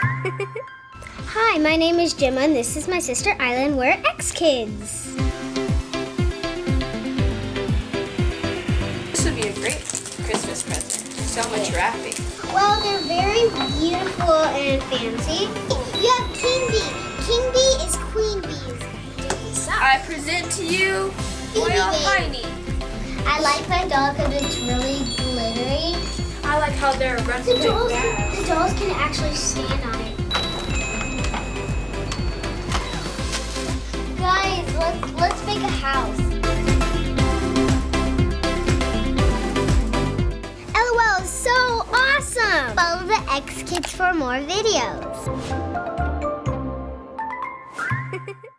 Hi, my name is Gemma and this is my sister Isla and we're X Kids. This would be a great Christmas present. So much wrapping. Well, they're very beautiful and fancy. You have King Bee. King Bee is Queen Bee's. I present to you Royal. High-Ney. I like my doll because it's really glittery. I like how they're The dolls, the dolls can actually stand on it. Guys, let's, let's make a house. LOL is so awesome! Follow the X Kids for more videos.